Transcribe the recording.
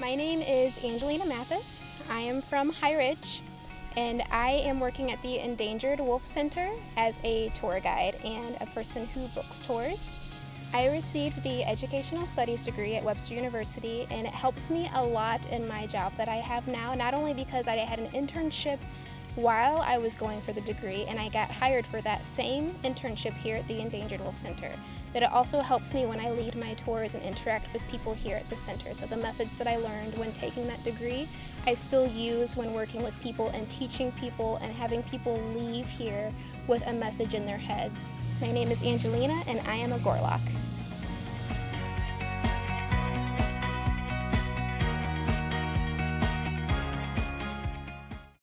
My name is Angelina Mathis. I am from High Ridge and I am working at the Endangered Wolf Center as a tour guide and a person who books tours. I received the Educational Studies degree at Webster University and it helps me a lot in my job that I have now, not only because I had an internship while I was going for the degree and I got hired for that same internship here at the Endangered Wolf Center, but it also helps me when I lead my tours and interact with people here at the center. So the methods that I learned when taking that degree, I still use when working with people and teaching people and having people leave here with a message in their heads. My name is Angelina and I am a Gorlok.